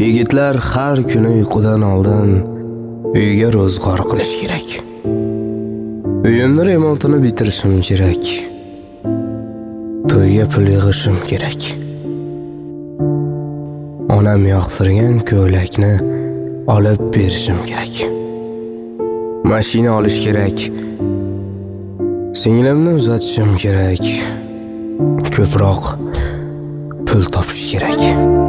Yigitlar har kuni uyqudan oldin uyga ro'zg'or qilish kerak. Uyimni remontini bitirishim kerak. To'yga pul yig'ishim kerak. Onam yoqtirgan ko'ylakni olib berishim kerak. Mashina olish kerak. Singlimni uzatishim kerak. Ko'proq pul topish kerak.